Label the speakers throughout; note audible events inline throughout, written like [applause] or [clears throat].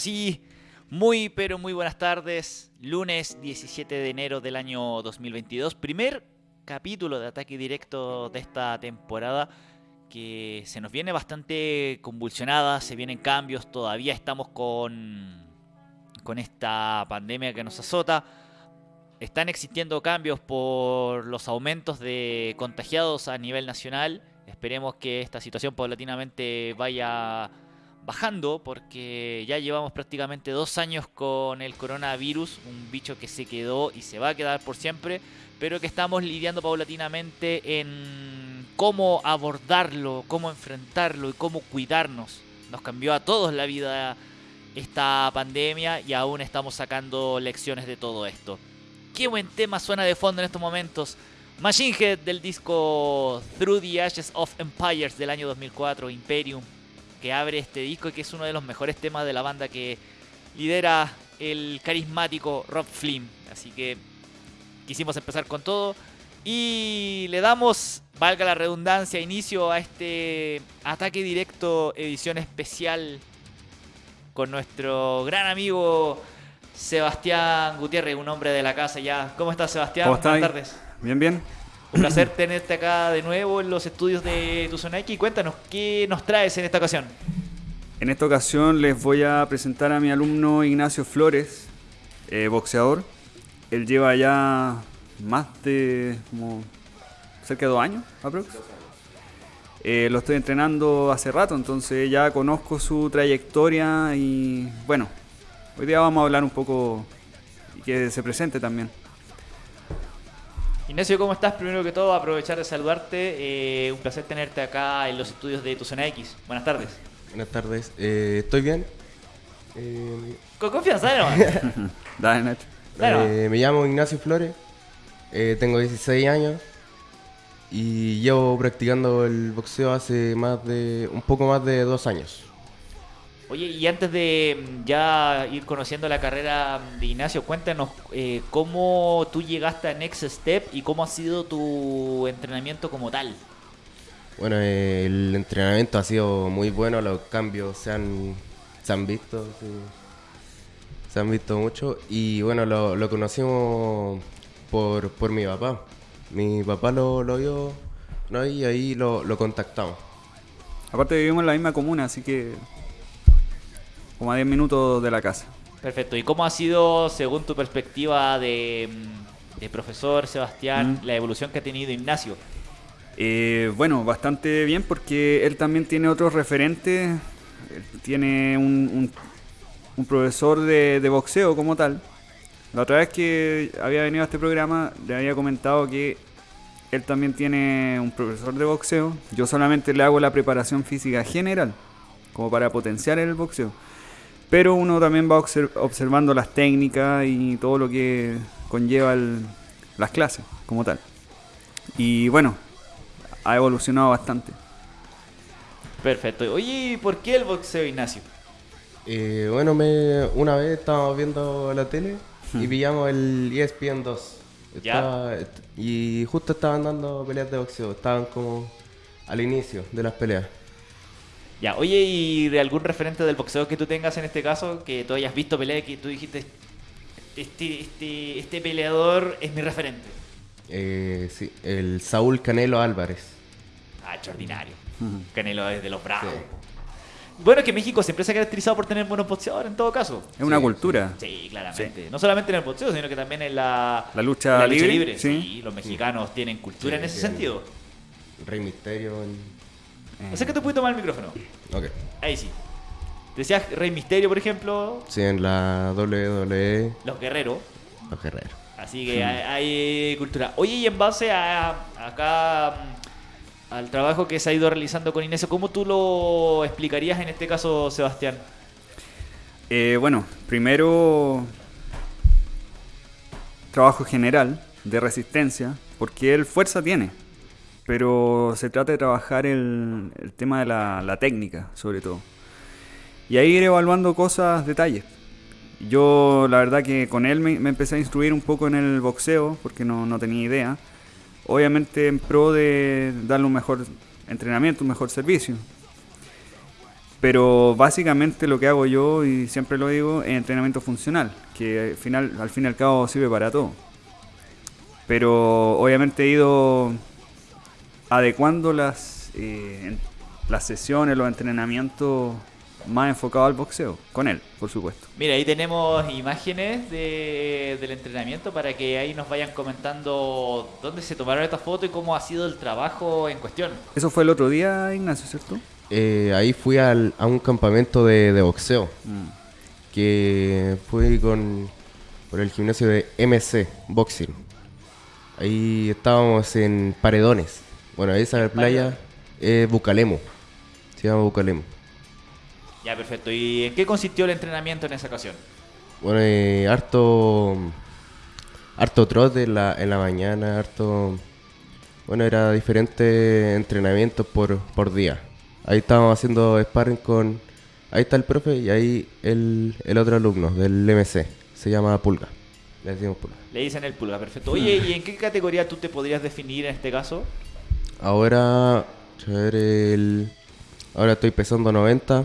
Speaker 1: Ahora sí, muy pero muy buenas tardes. Lunes 17 de enero del año 2022. Primer capítulo de ataque directo de esta temporada que se nos viene bastante convulsionada, se vienen cambios, todavía estamos con, con esta pandemia que nos azota. Están existiendo cambios por los aumentos de contagiados a nivel nacional. Esperemos que esta situación paulatinamente vaya bajando porque ya llevamos prácticamente dos años con el coronavirus, un bicho que se quedó y se va a quedar por siempre, pero que estamos lidiando paulatinamente en cómo abordarlo, cómo enfrentarlo y cómo cuidarnos. Nos cambió a todos la vida esta pandemia y aún estamos sacando lecciones de todo esto. Qué buen tema suena de fondo en estos momentos. Machine Head del disco Through the Ashes of Empires del año 2004, Imperium, que abre este disco y que es uno de los mejores temas de la banda que lidera el carismático Rob Flynn. Así que quisimos empezar con todo y le damos, valga la redundancia, inicio a este ataque directo edición especial con nuestro gran amigo Sebastián Gutiérrez, un hombre de la casa ya. ¿Cómo estás Sebastián?
Speaker 2: ¿Cómo
Speaker 1: Buenas tardes.
Speaker 2: Bien, bien.
Speaker 1: Un placer tenerte acá de nuevo en los estudios de Tu Zona X. Cuéntanos, ¿qué nos traes en esta ocasión?
Speaker 2: En esta ocasión les voy a presentar a mi alumno Ignacio Flores, eh, boxeador. Él lleva ya más de como cerca de dos años, aprox. Eh, lo estoy entrenando hace rato, entonces ya conozco su trayectoria y bueno, hoy día vamos a hablar un poco y que se presente también.
Speaker 1: Ignacio, ¿cómo estás? Primero que todo, aprovechar de saludarte. Eh, un placer tenerte acá en los estudios de Tu Zona X. Buenas tardes.
Speaker 3: Buenas tardes, eh, ¿estoy bien? Eh,
Speaker 1: Con confianza, ¿no? [laughs]
Speaker 2: Dale, Nacho.
Speaker 1: Claro.
Speaker 3: eh, me llamo Ignacio Flores, eh, tengo 16 años y llevo practicando el boxeo hace más de un poco más de dos años.
Speaker 1: Oye, y antes de mm, ya ir conociendo la carrera de Ignacio, cuéntanos eh, cómo tú llegaste a Next Step y cómo ha sido tu entrenamiento como tal.
Speaker 3: Bueno, eh, el entrenamiento ha sido muy bueno, los cambios se han, se han visto, sí. se han visto mucho y bueno, lo, lo conocimos por, por mi papá. Mi papá lo, lo vio ¿no? y ahí lo, lo contactamos.
Speaker 2: Aparte vivimos en la misma comuna, así que como a 10 minutos de la casa.
Speaker 1: Perfecto. ¿Y cómo ha sido, según tu perspectiva de, de profesor Sebastián,
Speaker 2: Mm.
Speaker 1: la evolución que ha tenido Ignacio?
Speaker 2: Eh, bueno, bastante bien porque él también tiene otros referentes. Tiene un, un- un profesor de, de boxeo como tal. La otra vez que había venido a este programa le había comentado que él también tiene un profesor de boxeo. Yo solamente le hago la preparación física general, como para potenciar el boxeo. Pero uno también va obser- observando las técnicas y todo lo que conlleva el- las clases como tal. Y bueno, ha evolucionado bastante.
Speaker 1: Perfecto. Oye, ¿y ¿por qué el boxeo, Ignacio?
Speaker 3: Eh, bueno, me, una vez estábamos viendo la tele y pillamos el ESPN 2.
Speaker 1: Ya.
Speaker 3: Estaba- y justo estaban dando peleas de boxeo, estaban como al inicio de las peleas.
Speaker 1: Ya, oye, ¿y de algún referente del boxeo que tú tengas en este caso, que tú hayas visto pelea y que tú dijiste, este, este, este peleador es mi referente?
Speaker 3: Eh, sí, el Saúl Canelo Álvarez.
Speaker 1: Ah, extraordinario. Canelo es de los bravos.
Speaker 3: Sí.
Speaker 1: Bueno, es que México siempre se ha caracterizado por tener buenos boxeadores en todo caso.
Speaker 2: Es una
Speaker 3: Sí,
Speaker 2: cultura.
Speaker 1: Sí, claramente. No solamente en el boxeo, sino que también en la,
Speaker 2: La lucha
Speaker 1: en
Speaker 2: libre,
Speaker 1: Sí.
Speaker 2: sí.
Speaker 1: los mexicanos tienen cultura
Speaker 3: Sí,
Speaker 1: en ese sentido.
Speaker 3: Rey Misterio. en-
Speaker 1: Acércate un poquito más el micrófono.
Speaker 3: Ok.
Speaker 1: Ahí sí. Decías Rey Misterio, por ejemplo,
Speaker 3: Sí, en la WWE,
Speaker 1: los guerreros.
Speaker 3: los guerreros.
Speaker 1: Así que hay, hay cultura. Oye, y en base a acá mm, al trabajo que se ha ido realizando con Inés, ¿cómo tú lo explicarías en este caso, Sebastián?
Speaker 2: Eh, bueno, primero trabajo general de resistencia, porque él fuerza tiene, pero se trata de trabajar el, el tema de la, la técnica, sobre todo. Y ahí ir evaluando cosas, detalles. Yo la verdad que con él me, empecé a instruir un poco en el boxeo, porque no, no tenía idea. Obviamente en pro de darle un mejor entrenamiento, un mejor servicio. Pero básicamente lo que hago yo, y siempre lo digo, es entrenamiento funcional, que al, final, al fin y al cabo sirve para todo. Pero obviamente he ido adecuando las, eh, las sesiones, los entrenamientos más enfocados al boxeo, con él, por supuesto.
Speaker 1: Mira, ahí tenemos imágenes de, del entrenamiento para que ahí nos vayan comentando dónde se tomaron estas fotos y cómo ha sido el trabajo en cuestión.
Speaker 2: Eso fue el otro día, Ignacio, ¿cierto?
Speaker 3: Eh, ahí fui al- a un campamento de, de boxeo,
Speaker 2: Mm.
Speaker 3: que fui con por el gimnasio de MC Boxing. Ahí estábamos en Paredones. Bueno, esa playa es Bucalemo. Se llama Bucalemo.
Speaker 1: Ya, perfecto. ¿Y en qué consistió el entrenamiento en esa ocasión?
Speaker 3: Bueno, eh, harto harto trote en la, en la mañana, harto bueno, era diferentes entrenamientos por, por día. Ahí estábamos haciendo sparring con ahí está el profe y ahí el, el otro alumno del MC, se llama Pulga. Le decimos Pulga.
Speaker 1: Le dicen el pulga, perfecto. Oye, ¿y en qué categoría tú te podrías definir en este caso?
Speaker 3: Ahora, a ver, el, ahora estoy pesando 90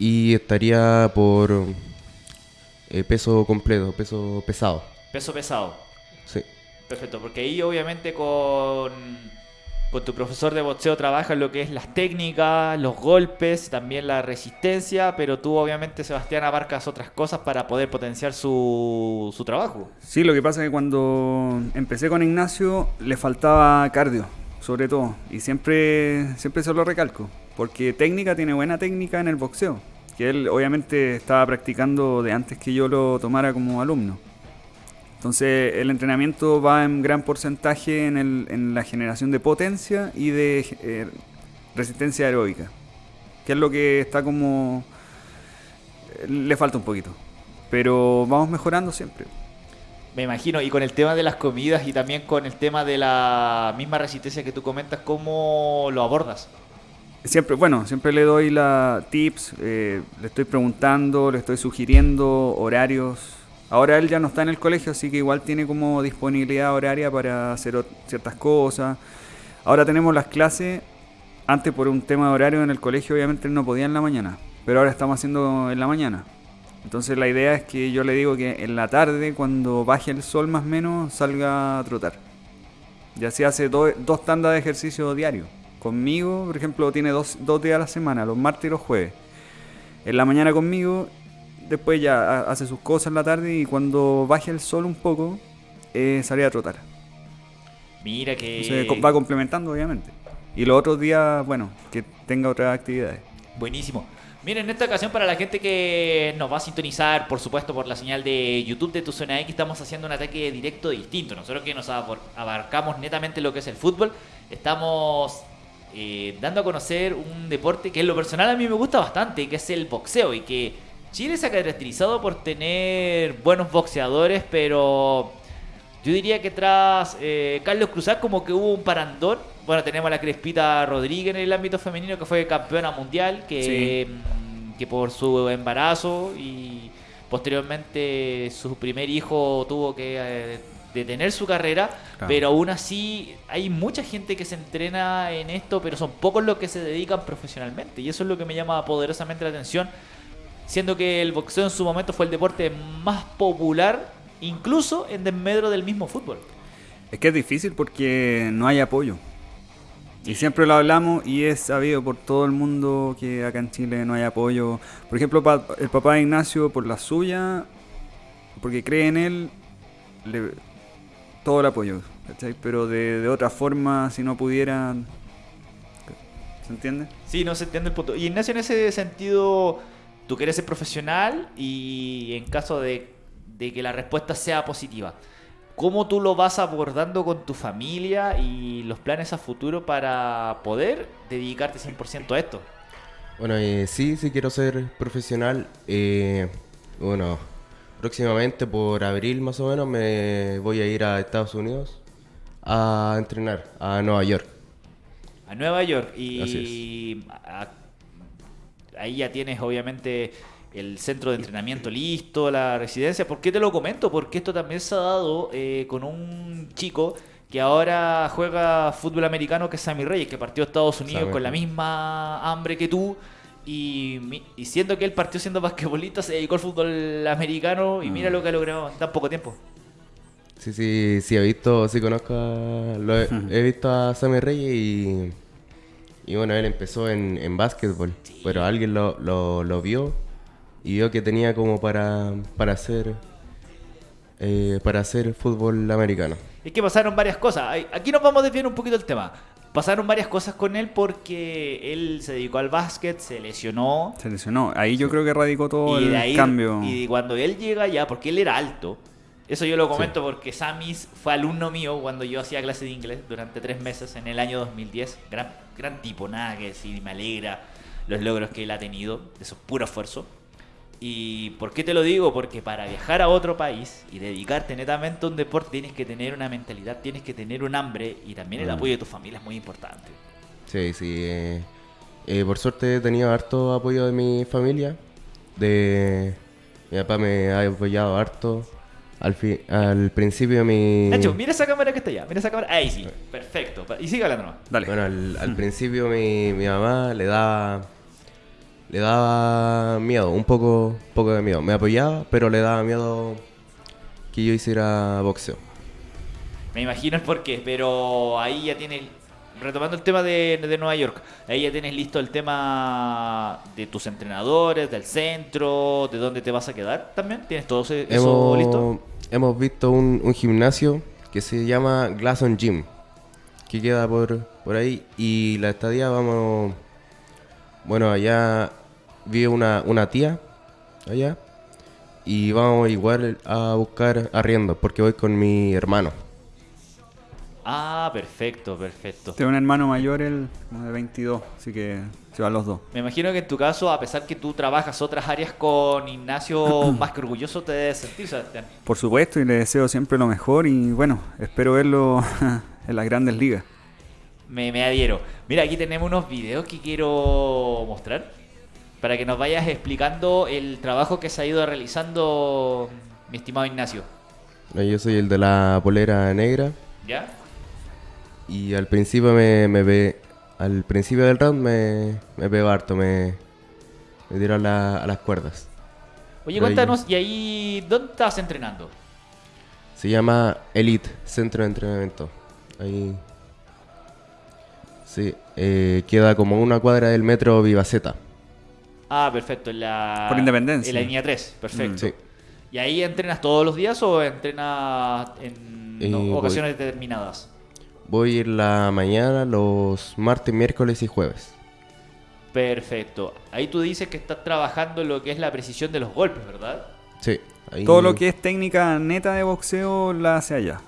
Speaker 3: y estaría por eh, peso completo, peso pesado.
Speaker 1: Peso pesado.
Speaker 3: Sí.
Speaker 1: Perfecto, porque ahí obviamente con, con tu profesor de boxeo trabajas lo que es las técnicas, los golpes, también la resistencia, pero tú obviamente, Sebastián, abarcas otras cosas para poder potenciar su, su trabajo.
Speaker 2: Sí, lo que pasa es que cuando empecé con Ignacio le faltaba cardio, sobre todo, y siempre, siempre se lo recalco, porque técnica tiene buena técnica en el boxeo, que él obviamente estaba practicando de antes que yo lo tomara como alumno. Entonces el entrenamiento va en gran porcentaje en, la generación de potencia y de eh, resistencia aeróbica, que es lo que está como... le falta un poquito, pero vamos mejorando siempre.
Speaker 1: Me imagino, y con el tema de las comidas y también con el tema de la misma resistencia que tú comentas, ¿cómo lo abordas?
Speaker 2: Siempre, bueno, siempre le doy la tips, eh, le estoy preguntando, le estoy sugiriendo horarios. Ahora él ya no está en el colegio, así que igual tiene como disponibilidad horaria para hacer ciertas cosas. Ahora tenemos las clases, antes por un tema de horario en el colegio obviamente él no podía en la mañana, pero ahora estamos haciendo en la mañana. Entonces la idea es que yo le digo que en la tarde, cuando baje el sol más o menos, salga a trotar. Y así hace do- dos tandas de ejercicio diario. Conmigo, por ejemplo, tiene dos, dos días a la semana, los martes y los jueves. En la mañana conmigo, después ya ha- hace sus cosas en la tarde y cuando baje el sol un poco, eh, sale a trotar.
Speaker 1: Mira que...
Speaker 2: Entonces va complementando, obviamente. Y los otros días, bueno, que tenga otras actividades.
Speaker 1: Buenísimo. Miren, en esta ocasión para la gente que nos va a sintonizar, por supuesto, por la señal de YouTube de Tu Zona X, estamos haciendo un ataque directo distinto. Nosotros que nos abarcamos netamente lo que es el fútbol, estamos eh, dando a conocer un deporte que en lo personal a mí me gusta bastante, que es el boxeo, y que Chile se ha caracterizado por tener buenos boxeadores, pero yo diría que tras eh, Carlos Cruzat como que hubo un parandón. Bueno, tenemos a la Crespita Rodríguez en el ámbito femenino que fue campeona mundial, que, mm, que por su embarazo y posteriormente su primer hijo tuvo que eh, detener su carrera,
Speaker 2: Claro.
Speaker 1: pero aún así hay mucha gente que se entrena en esto, pero son pocos los que se dedican profesionalmente y eso es lo que me llama poderosamente la atención siendo que el boxeo en su momento fue el deporte más popular, incluso en desmedro del mismo fútbol.
Speaker 2: Es que es difícil porque no hay apoyo. Y siempre lo hablamos y es sabido por todo el mundo que acá en Chile no hay apoyo. Por ejemplo, el papá de Ignacio, por la suya, porque cree en él, le- todo el apoyo. ¿cachai? Pero de, de otra forma, si no pudiera... ¿Se entiende?
Speaker 1: Sí, no se entiende el punto. Y Ignacio, en ese sentido, tú quieres ser profesional y en caso de, de que la respuesta sea positiva, ¿cómo tú lo vas abordando con tu familia y los planes a futuro para poder dedicarte 100% a esto?
Speaker 3: Bueno, eh, sí, sí quiero ser profesional. Eh, bueno, próximamente por abril más o menos me voy a ir a Estados Unidos a entrenar a Nueva York.
Speaker 1: a Nueva York y
Speaker 3: Así
Speaker 1: ahí ya tienes obviamente el centro de entrenamiento listo, la residencia. ¿Por qué te lo comento? Porque esto también se ha dado eh, con un chico que ahora juega fútbol americano que es Sammy Reyes, que partió a Estados Unidos con la misma hambre que tú y, y siendo que él partió siendo basquetbolista, se dedicó al fútbol americano y mira lo que ha logrado en tan poco tiempo.
Speaker 3: Sí, sí, sí, he visto, sí conozco a, lo he, [laughs] he visto a Sammy Reyes y, y bueno, él empezó en, en básquetbol, pero alguien lo, lo, lo vio y vio que tenía como para, para hacer eh, para hacer fútbol americano.
Speaker 1: Es que pasaron varias cosas. Aquí nos vamos a desviar un poquito del tema. Pasaron varias cosas con él porque él se dedicó al básquet, se lesionó.
Speaker 2: Se lesionó. Ahí yo creo que radicó todo
Speaker 1: y
Speaker 2: el
Speaker 1: ahí,
Speaker 2: cambio.
Speaker 1: y cuando él llega ya, porque él era alto, eso yo lo comento porque Samis fue alumno mío cuando yo hacía clase de inglés durante tres meses en el año 2010. Gran, gran tipo, nada que decir, me alegra los logros que él ha tenido, eso es puro esfuerzo. ¿Y por qué te lo digo? Porque para viajar a otro país y dedicarte netamente a un deporte tienes que tener una mentalidad, tienes que tener un hambre y también el
Speaker 3: Mm.
Speaker 1: apoyo de tu familia es muy importante.
Speaker 3: Sí, sí. eh, eh, por suerte he tenido harto apoyo de mi familia. De mi papá me ha apoyado harto. Al, fi- al principio mi...
Speaker 1: Nacho, mira esa cámara que está allá, mira esa cámara. Ahí sí, perfecto. Y sigue hablando.
Speaker 2: Dale.
Speaker 3: Bueno, al, al principio mi, mi mamá le daba le daba miedo, un poco, poco de miedo. Me apoyaba, pero le daba miedo que yo hiciera boxeo.
Speaker 1: Me imagino el porqué, pero ahí ya tienes, retomando el tema de, de Nueva York, ahí ya tienes listo el tema de tus entrenadores, del centro, de dónde te vas a quedar también. ¿Tienes todo eso listo?
Speaker 3: Hemos, hemos visto un, un gimnasio que se llama Glasson Gym, que queda por, por ahí. Y la estadía vamos... Bueno, allá vive una, una tía, allá. Y vamos igual a buscar arriendo, porque voy con mi hermano.
Speaker 1: Ah, perfecto, perfecto.
Speaker 2: Tengo un hermano mayor, él como de 22, así que se van los dos.
Speaker 1: Me imagino que en tu caso, a pesar que tú trabajas otras áreas con Ignacio, [clears throat] más que orgulloso te debes sentir, Sebastián.
Speaker 2: Por supuesto, y le deseo siempre lo mejor y bueno, espero verlo [laughs] en las grandes ligas.
Speaker 1: Me, me adhiero. Mira, aquí tenemos unos videos que quiero mostrar para que nos vayas explicando el trabajo que se ha ido realizando mi estimado Ignacio.
Speaker 3: No, Yo soy el de la polera negra.
Speaker 1: ¿Ya?
Speaker 3: Y al principio me, me ve, al principio del round me, me pegó harto, me, me a, la- a las cuerdas.
Speaker 1: Oye, cuéntanos, ¿y ahí dónde estás entrenando?
Speaker 3: Se llama Elite, Centro de Entrenamiento. Ahí. Sí, eh, queda como una cuadra del metro Vivaceta.
Speaker 1: Ah, perfecto, en la...
Speaker 2: Por Independencia.
Speaker 1: En la línea 3, perfecto.
Speaker 3: Mm, Sí.
Speaker 1: ¿Y ahí entrenas todos los días o entrenas en
Speaker 3: Eh,
Speaker 1: no,
Speaker 3: voy-
Speaker 1: ocasiones determinadas?
Speaker 3: Voy en la mañana, los martes, miércoles y jueves.
Speaker 1: Perfecto. Ahí tú dices que estás trabajando en lo que es la precisión de los golpes, ¿verdad?
Speaker 3: Sí. ahí-
Speaker 2: Todo lo que es técnica neta de boxeo la hace allá.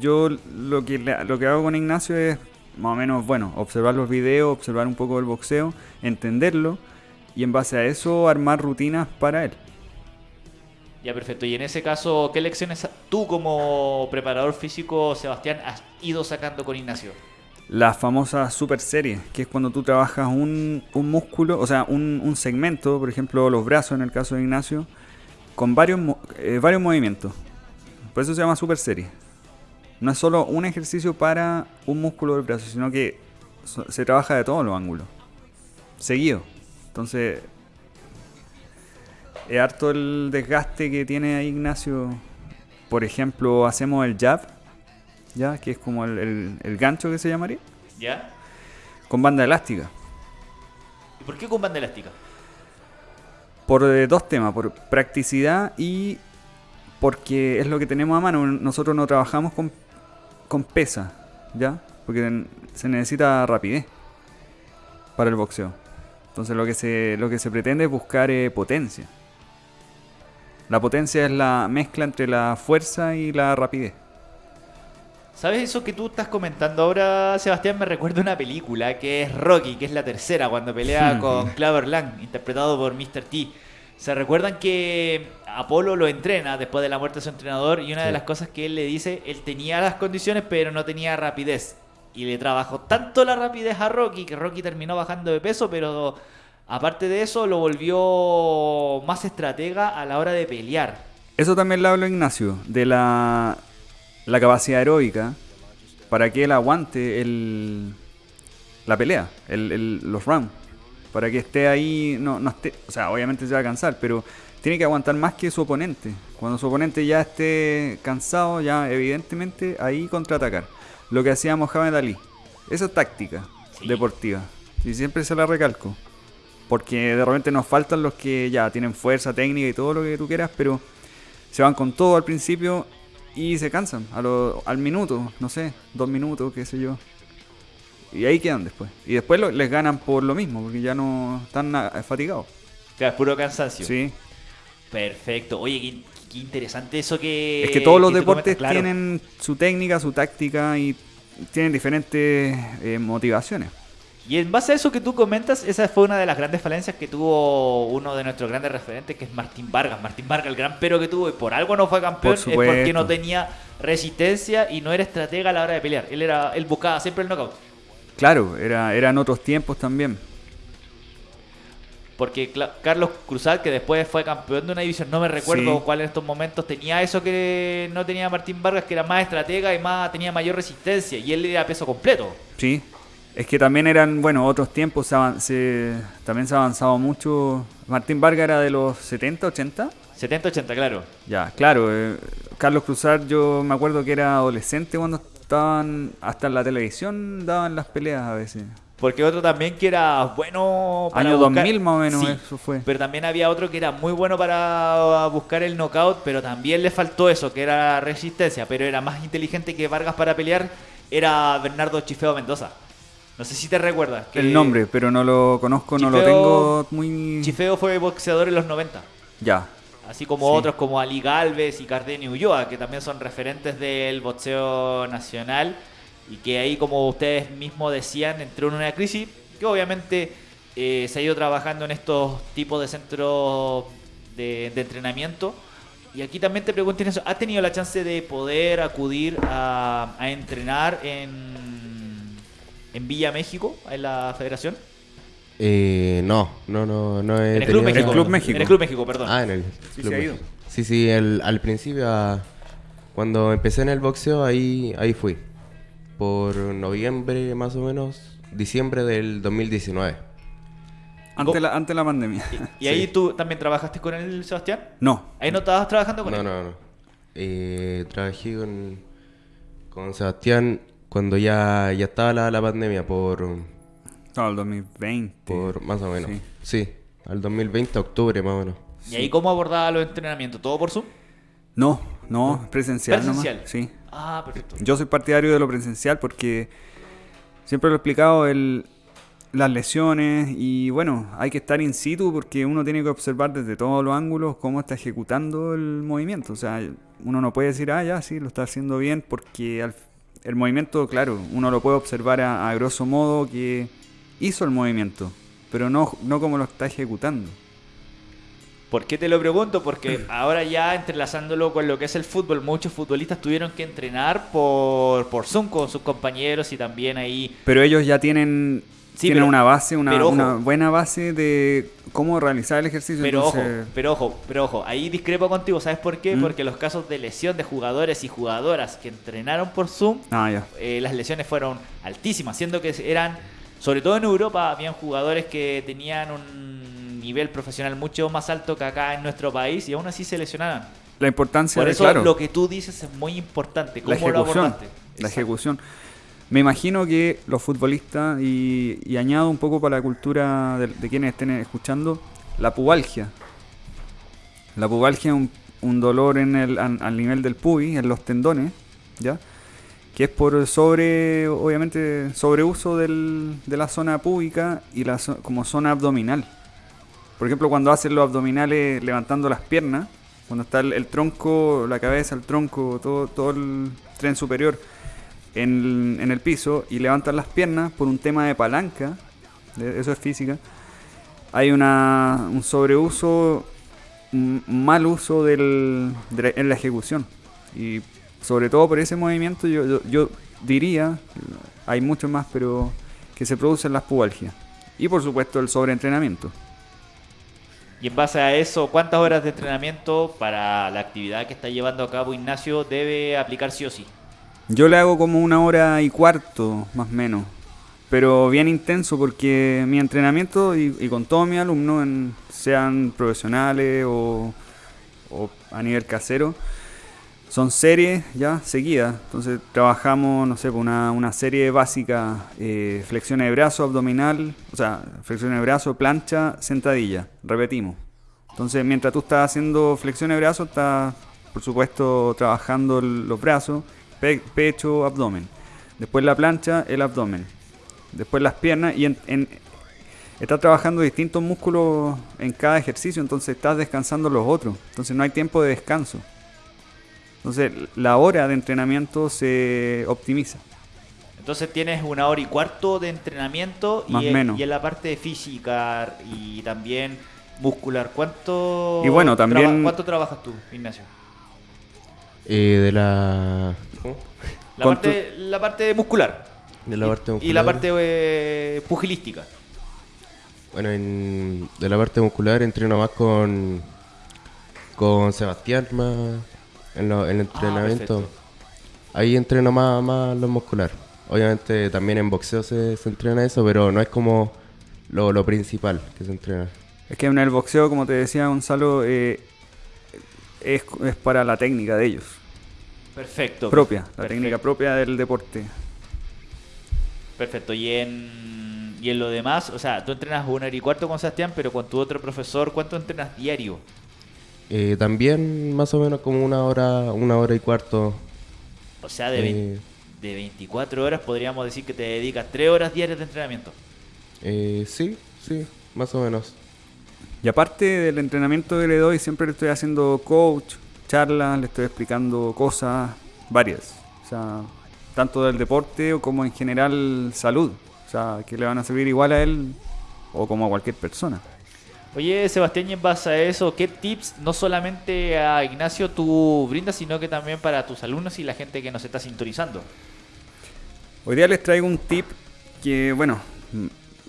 Speaker 2: Yo lo que, lo que hago con Ignacio es más o menos, bueno, observar los videos, observar un poco el boxeo, entenderlo y en base a eso armar rutinas para él.
Speaker 1: Ya, perfecto. Y en ese caso, ¿qué lecciones tú como preparador físico, Sebastián, has ido sacando con Ignacio?
Speaker 2: La famosa super serie, que es cuando tú trabajas un, un músculo, o sea, un, un segmento, por ejemplo, los brazos en el caso de Ignacio, con varios, eh, varios movimientos. Por eso se llama super serie. No es solo un ejercicio para un músculo del brazo, sino que se trabaja de todos los ángulos. Seguido. Entonces, es harto el desgaste que tiene ahí Ignacio. Por ejemplo, hacemos el jab, ya que es como el, el- el gancho que se llamaría,
Speaker 1: ¿Ya?
Speaker 2: con banda elástica.
Speaker 1: ¿Y por qué con banda elástica?
Speaker 2: Por eh, dos temas, por practicidad y porque es lo que tenemos a mano. Nosotros no trabajamos con, con pesa, ¿ya? Porque se necesita rapidez para el boxeo. Entonces lo que se, lo que se pretende es buscar eh, potencia. La potencia es la mezcla entre la fuerza y la rapidez.
Speaker 1: ¿Sabes eso que tú estás comentando ahora, Sebastián? Me recuerda una película que es Rocky, que es la tercera, cuando pelea con Clover Lang, interpretado por Mr. T. ¿Se recuerdan que Apolo lo entrena después de la muerte de su entrenador? Y una de las cosas que él le dice, él tenía las condiciones, pero no tenía rapidez. Y le trabajó tanto la rapidez a Rocky que Rocky terminó bajando de peso, pero aparte de eso lo volvió más estratega a la hora de pelear.
Speaker 2: Eso también le hablo a Ignacio, de la, capacidad aeróbica para que él aguante el, la pelea, el- los rounds, para que esté ahí, no, o sea, obviamente se va a cansar, pero tiene que aguantar más que su oponente. Cuando su oponente ya esté cansado, ya evidentemente ahí contraatacar. Lo que hacía Mohamed Ali. Esa es táctica
Speaker 1: Sí.
Speaker 2: deportiva. Y siempre se la recalco. Porque de repente nos faltan los que ya tienen fuerza, técnica y todo lo que tú quieras, pero se van con todo al principio y se cansan a lo- al minuto, no sé, dos minutos, qué sé yo. Y ahí quedan después. Y después lo- les ganan por lo mismo, porque ya no están fatigados.
Speaker 1: Claro, es puro cansancio.
Speaker 2: Sí.
Speaker 1: Perfecto. Oye, qué, qué interesante eso que.
Speaker 2: Es que todos los
Speaker 1: que
Speaker 2: deportes
Speaker 1: comentas, claro.
Speaker 2: tienen su técnica, su táctica y tienen diferentes eh, motivaciones.
Speaker 1: Y en base a eso que tú comentas, esa fue una de las grandes falencias que tuvo uno de nuestros grandes referentes, que es Martín Vargas. Martín Vargas, el gran pero que tuvo y por algo no fue campeón,
Speaker 2: Por
Speaker 1: es porque no tenía resistencia y no era estratega a la hora de pelear. Él era él buscaba siempre el knockout.
Speaker 2: Claro, era, eran otros tiempos también.
Speaker 1: Porque Carlos Cruzal, que después fue campeón de una división, no me recuerdo
Speaker 2: Sí.
Speaker 1: cuál en estos momentos, tenía eso que no tenía Martín Vargas, que era más estratega y más tenía mayor resistencia. Y él era peso completo.
Speaker 2: Sí. Es que también eran, bueno, otros tiempos, se también se ha avanzado mucho. Martín Vargas era de los 70, 80.
Speaker 1: 70-80, claro.
Speaker 2: Ya, claro. eh, Carlos Cruzar, yo me acuerdo que era adolescente cuando estaban, hasta en la televisión daban las peleas a veces.
Speaker 1: Porque otro también que era bueno para
Speaker 2: Año
Speaker 1: buscar-
Speaker 2: 2000 más o menos
Speaker 1: Sí,
Speaker 2: eso fue.
Speaker 1: Pero también había otro que era muy bueno para buscar el knockout, pero también le faltó eso, que era resistencia, pero era más inteligente que Vargas para pelear, era Bernardo Chifeo Mendoza. No sé si te recuerdas. que
Speaker 2: El nombre, pero no lo conozco, no lo
Speaker 1: Chifeo-
Speaker 2: tengo muy...
Speaker 1: Chifeo fue boxeador en los 90.
Speaker 2: Ya,
Speaker 1: Así como
Speaker 2: Sí.
Speaker 1: otros como Ali Galvez y Cardenio Ulloa, que también son referentes del boxeo nacional y que ahí, como ustedes mismos decían, entró en una crisis que obviamente eh, se ha ido trabajando en estos tipos de centros de, de entrenamiento. Y aquí también te pregunto eso, ¿has tenido la chance de poder acudir a, a entrenar en, en Villa México, en la federación?
Speaker 3: Eh, no, no, no, no he
Speaker 1: En el Club México.
Speaker 3: la-
Speaker 2: Club México.
Speaker 1: En el Club México, perdón.
Speaker 3: Ah, en el
Speaker 2: Sí,
Speaker 3: Club
Speaker 2: se ha ido.
Speaker 3: México. Sí, sí, el- al principio, ah, cuando empecé en el boxeo, ahí, ahí fui. Por noviembre, más o menos, diciembre del 2019.
Speaker 2: antes la, antes la pandemia.
Speaker 1: ¿Y [laughs] ahí tú también trabajaste con él, Sebastián?
Speaker 2: No,
Speaker 1: Ahí no estabas trabajando con
Speaker 3: No,
Speaker 1: él.
Speaker 3: no, no. Eh, trabajé con, con Sebastián cuando ya, ya estaba la, la pandemia, por,
Speaker 2: no, el 2020.
Speaker 3: por más o menos.
Speaker 2: Sí.
Speaker 3: Sí. al 2020, octubre más o menos.
Speaker 1: ¿Y ahí cómo abordaba los entrenamientos? ¿Todo por Zoom?
Speaker 2: No, no, presencial, nomás.
Speaker 1: Presencial.
Speaker 2: Sí.
Speaker 1: Ah, perfecto.
Speaker 2: Yo soy partidario de lo presencial porque siempre lo he explicado, el, las lesiones y bueno, hay que estar in situ porque uno tiene que observar desde todos los ángulos cómo está ejecutando el movimiento. O sea, uno no puede decir, ah, ya, sí, lo está haciendo bien porque al- el movimiento, claro, uno lo puede observar a, a grosso modo que hizo el movimiento, pero no, no como lo está ejecutando.
Speaker 1: ¿Por qué te lo pregunto? Porque ahora ya entrelazándolo con lo que es el fútbol, muchos futbolistas tuvieron que entrenar por, por Zoom con sus compañeros y también ahí...
Speaker 2: Pero ellos ya tienen,
Speaker 1: Sí,
Speaker 2: tienen
Speaker 1: pero-
Speaker 2: una base, una,
Speaker 1: ojo.
Speaker 2: una buena base de cómo realizar el ejercicio.
Speaker 1: Pero ojo, pero ojo, pero ojo, ahí discrepo contigo, ¿sabes por qué?
Speaker 2: ¿Mm?
Speaker 1: Porque los casos de lesión de jugadores y jugadoras que entrenaron por Zoom,
Speaker 2: Ah, ya.
Speaker 1: eh, las lesiones fueron altísimas, siendo que eran, sobre todo en Europa, habían jugadores que tenían un nivel profesional mucho más alto que acá en nuestro país y aún así se lesionaban.
Speaker 2: La importancia
Speaker 1: Por
Speaker 2: de,
Speaker 1: eso
Speaker 2: claro,
Speaker 1: lo que tú dices es muy importante. ¿Cómo
Speaker 2: la
Speaker 1: lo
Speaker 2: ejecución.
Speaker 1: abordaste?
Speaker 2: La ejecución. Me imagino que los futbolistas, y, y añado un poco para la cultura de, de quienes estén escuchando, la pubalgia. La pubalgia es un, un dolor en el, an- al nivel del pubis, en los tendones, ¿ya? Que es por sobre, obviamente, sobreuso del, de la zona púbica y la como zona abdominal. Por ejemplo, cuando hacen los abdominales levantando las piernas, cuando está el, el tronco, la cabeza, el tronco, todo, todo el tren superior en, el piso y levantan las piernas por un tema de palanca, eso es física, hay una, un sobreuso, un mal uso del, en la ejecución. Y sobre todo por ese movimiento yo, yo, yo diría, hay muchos más, pero que se producen las pubalgias. Y por supuesto el sobreentrenamiento.
Speaker 1: Y en base a eso, ¿cuántas horas de entrenamiento para la actividad que está llevando a cabo Ignacio debe aplicar sí o sí?
Speaker 2: Yo le hago como una hora y cuarto, más o menos. pero bien intenso porque mi entrenamiento y, con todos mis alumnos, sean profesionales o, o a nivel casero, son series ya seguidas. Entonces trabajamos, no sé, una, una serie básica, eh, flexiones de brazo, abdominal, o sea, flexiones de brazo, plancha, sentadilla. Repetimos. Entonces mientras tú estás haciendo flexiones de brazo, estás, por supuesto, trabajando los brazos, pe- pecho, abdomen. Después la plancha, el abdomen. Después las piernas y en, en- estás trabajando distintos músculos en cada ejercicio, entonces estás descansando los otros. Entonces no hay tiempo de descanso. Entonces la hora de entrenamiento se optimiza.
Speaker 1: Entonces tienes una hora y cuarto de entrenamiento
Speaker 2: Más
Speaker 1: y, en-
Speaker 2: menos.
Speaker 1: y en la parte física y también muscular. ¿Cuánto,
Speaker 2: Y bueno, también-
Speaker 1: traba- ¿cuánto trabajas tú, Ignacio?
Speaker 3: Eh, de la... ¿cómo?
Speaker 1: La parte, la parte muscular.
Speaker 3: De la
Speaker 1: Y-
Speaker 3: parte
Speaker 1: Y la
Speaker 3: muscular.
Speaker 1: parte eh, pugilística.
Speaker 3: Bueno, en- de la parte muscular entreno más con, con Sebastián, más en, lo- en el entrenamiento.
Speaker 1: perfecto.
Speaker 3: Ahí entreno más, más lo muscular. Obviamente también en boxeo se, se entrena eso, pero no es como lo, lo principal que se entrena.
Speaker 2: Es que en el boxeo, como te decía Gonzalo, eh, es, es para la técnica de ellos.
Speaker 1: Perfecto.
Speaker 2: Propia, la
Speaker 1: Perfecto.
Speaker 2: técnica propia del deporte.
Speaker 1: Perfecto. Y en, y en lo demás, o sea, tú entrenas una hora y cuarto con Sebastián, pero con tu otro profesor, ¿cuánto entrenas diario?
Speaker 3: Eh, también más o menos como una hora, una hora y cuarto.
Speaker 1: O sea, de,
Speaker 3: Eh.
Speaker 1: de 24 horas podríamos decir que te dedicas 3 horas diarias de entrenamiento.
Speaker 3: Eh, sí, sí, más o menos.
Speaker 2: Y aparte del entrenamiento que le doy, siempre le estoy haciendo coach, charlas, le estoy explicando cosas varias. O sea, tanto del deporte o como en general salud. O sea, que le van a servir igual a él o como a cualquier persona.
Speaker 1: Oye, Sebastián, y en base a eso, ¿qué tips no solamente a Ignacio tú brindas, sino que también para tus alumnos y la gente que nos está sintonizando?
Speaker 2: Hoy día les traigo un tip que, bueno,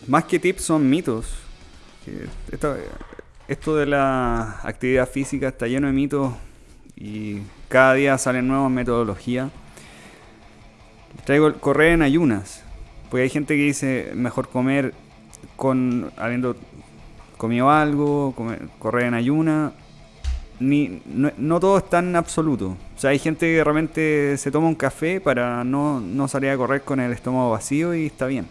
Speaker 2: más que tips son mitos. Esto de la actividad física está lleno de mitos y cada día salen nuevas metodologías. Les traigo el correr en ayunas. Porque hay gente que dice mejor comer con habiendo comido algo, comer- correr en ayuna. Ni, no, no todo es tan absoluto. O sea, hay gente que realmente se toma un café para no, no salir a correr con el estómago vacío y está bien.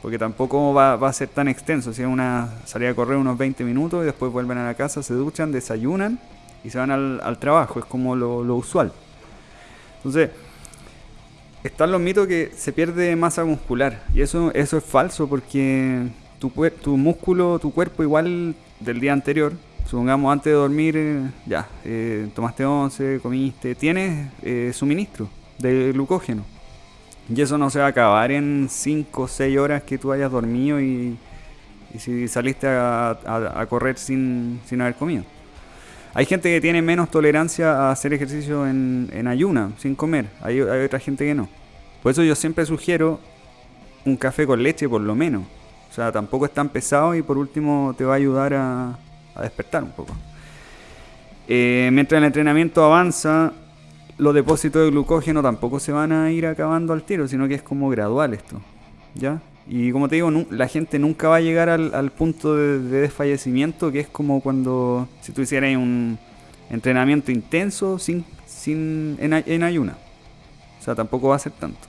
Speaker 2: Porque tampoco va, va a ser tan extenso. Si es una salida a correr unos 20 minutos y después vuelven a la casa, se duchan, desayunan y se van al, al trabajo. Es como lo, lo usual. Entonces, están los mitos que se pierde masa muscular. Y eso, eso es falso porque tu, tu músculo, tu cuerpo igual del día anterior, supongamos antes de dormir, eh, ya, eh, tomaste once, comiste, tienes eh, suministro de glucógeno. Y eso no se va a acabar en 5 o 6 horas que tú hayas dormido y, si saliste a, correr sin, sin haber comido. Hay gente que tiene menos tolerancia a hacer ejercicio en, ayuna, sin comer. Hay otra gente que no. Por eso yo siempre sugiero un café con leche por lo menos. O sea, tampoco es tan pesado y por último te va a ayudar a, a despertar un poco. Eh, mientras el entrenamiento avanza, los depósitos de glucógeno tampoco se van a ir acabando al tiro, sino que es como gradual esto. ¿Ya? Y como te digo, la gente nunca va a llegar al, al punto de, de desfallecimiento, que es como cuando si tú hicieras un entrenamiento intenso sin, sin, en, en ayuna. O sea, tampoco va a ser tanto.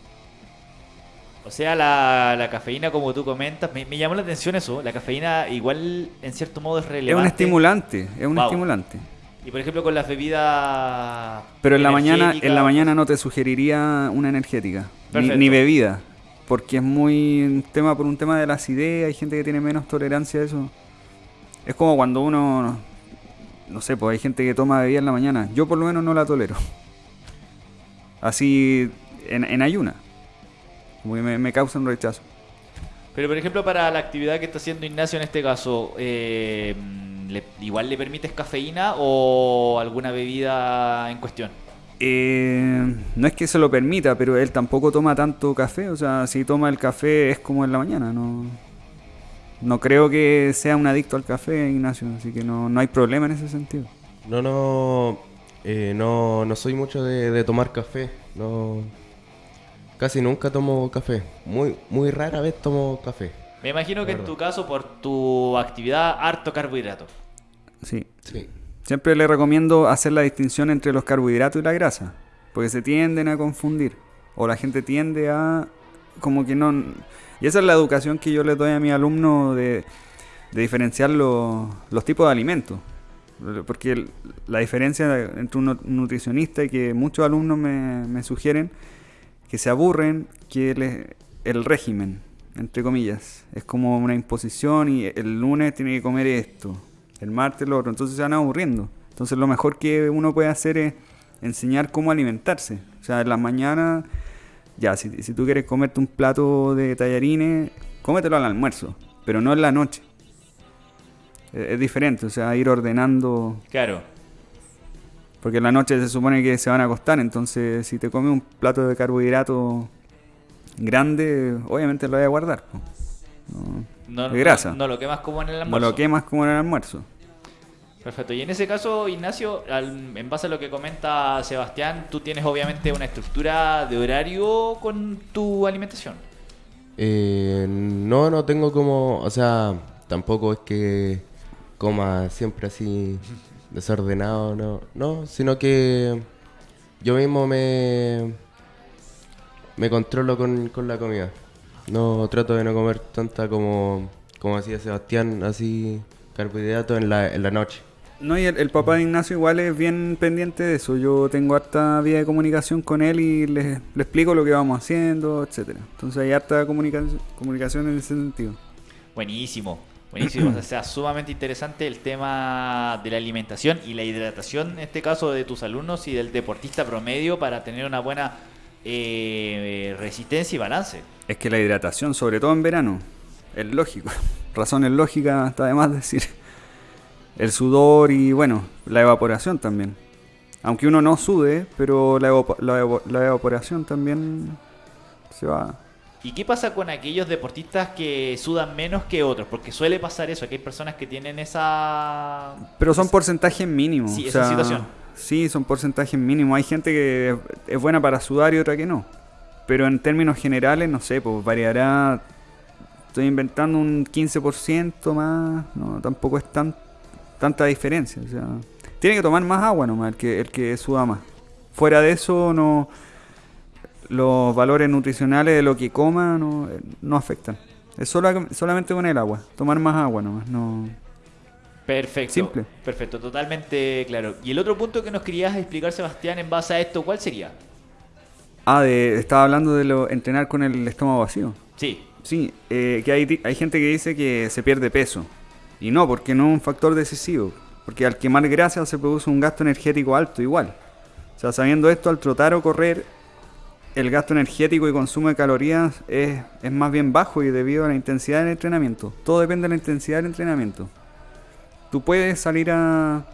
Speaker 1: O sea, la, la cafeína, como tú comentas, me, me llamó la atención eso. La cafeína igual, en cierto modo, es relevante.
Speaker 2: Es un estimulante, es un
Speaker 1: Wow.
Speaker 2: estimulante.
Speaker 1: Y por ejemplo, con las bebidas.
Speaker 2: Pero en la mañana, en la mañana no te sugeriría una energética, ni, bebida, porque es muy un tema por un tema de la acidez, hay gente que tiene menos tolerancia a eso. Es como cuando uno, no sé, pues hay gente que toma bebida en la mañana. Yo por lo menos no la tolero. Así en, en ayuna. Como que me, me causa un rechazo.
Speaker 1: Pero por ejemplo, para la actividad que está haciendo Ignacio en este caso, eh, ¿le- ¿igual le permites cafeína o alguna bebida en cuestión?
Speaker 2: Eh, no es que se lo permita, pero él tampoco toma tanto café. O sea, si toma el café es como en la mañana. No, no creo que sea un adicto al café, Ignacio. Así que no, no hay problema en ese sentido.
Speaker 3: No, no, eh, no, no soy mucho de, de tomar café. No, casi nunca tomo café. Muy, muy rara vez tomo café.
Speaker 1: Me imagino que en tu caso, por tu actividad, harto carbohidrato.
Speaker 2: Sí.
Speaker 3: Sí.
Speaker 2: Siempre le recomiendo hacer la distinción entre los carbohidratos y la grasa, porque se tienden a confundir, o la gente tiende a como que no... Y esa es la educación que yo les doy a mis alumnos de, de diferenciar los, los tipos de alimentos. Porque el- la diferencia entre un nu- nutricionista y que muchos alumnos me, me sugieren que se aburren, que les- el régimen, entre comillas, es como una imposición y el lunes tiene que comer esto, el martes lo otro, entonces se van aburriendo. Entonces lo mejor que uno puede hacer es enseñar cómo alimentarse. O sea, en la mañana, ya, si, si tú quieres comerte un plato de tallarines, cómetelo al almuerzo, pero no en la noche. Es, es diferente, o sea, ir ordenando
Speaker 1: Claro.
Speaker 2: Porque en la noche se supone que se van a acostar, entonces si te comes un plato de carbohidrato grande, obviamente lo vas a guardar. No,
Speaker 1: No,
Speaker 2: de grasa.
Speaker 1: No, no lo quemas como en el
Speaker 2: no
Speaker 1: almuerzo.
Speaker 2: lo quemas como en el almuerzo.
Speaker 1: Perfecto. Y en ese caso, Ignacio, al- en base a lo que comenta Sebastián, tú tienes obviamente una estructura de horario con tu alimentación.
Speaker 3: Eh, no, no tengo como, o sea, tampoco es que coma siempre así [laughs] desordenado, no, no, sino que yo mismo me me controlo con, con la comida. No trato de no comer tanta como como decía Sebastián, así carbohidratos en la, en la noche.
Speaker 2: No, y el, el papá de Ignacio igual es bien pendiente de eso. Yo tengo harta vía de comunicación con él y le, le explico lo que vamos haciendo, etcétera. Entonces hay harta comunicación, comunicación en ese sentido.
Speaker 1: Buenísimo. Buenísimo, o sea, sumamente interesante el tema de la alimentación y la hidratación, en este caso de tus alumnos y del deportista promedio para tener una buena eh, resistencia y balance.
Speaker 2: Es que la hidratación, sobre todo en verano, es lógico. [laughs] Razones lógicas, está de más decir. El sudor y, bueno, la evaporación también. Aunque uno no sude, pero la, evo- la evaporación también se va.
Speaker 1: ¿Y qué pasa con aquellos deportistas que sudan menos que otros? Porque suele pasar eso, que hay personas que tienen esa...
Speaker 2: Pero son porcentajes mínimos.
Speaker 1: Sí,
Speaker 2: o
Speaker 1: esa
Speaker 2: sea,
Speaker 1: situación.
Speaker 2: Sí, son porcentajes mínimos. Hay gente que es- es buena para sudar y otra que no. Pero en términos generales, no sé, pues variará. Estoy inventando un 15% más. No, tampoco es tan tanta diferencia. O sea, tiene que tomar más agua nomás el que, el que suda más. Fuera de eso, no los valores nutricionales de lo que coma no, no afectan. Es solo, solamente con el agua. Tomar más agua nomás. No,
Speaker 1: Perfecto.
Speaker 2: Simple.
Speaker 1: Perfecto, totalmente claro. Y el otro punto que nos querías explicar, Sebastián, en base a esto, ¿cuál sería?
Speaker 2: Ah, de, estaba hablando de lo, entrenar con el estómago vacío.
Speaker 1: Sí,
Speaker 2: Sí, eh, que hay, hay gente que dice que se pierde peso. Y no, porque no es un factor decisivo. Porque al quemar grasa se produce un gasto energético alto igual. O sea, sabiendo esto, al trotar o correr, el gasto energético y consumo de calorías es, es más bien bajo y debido a la intensidad del entrenamiento. Todo depende de la intensidad del entrenamiento. Tú puedes salir a,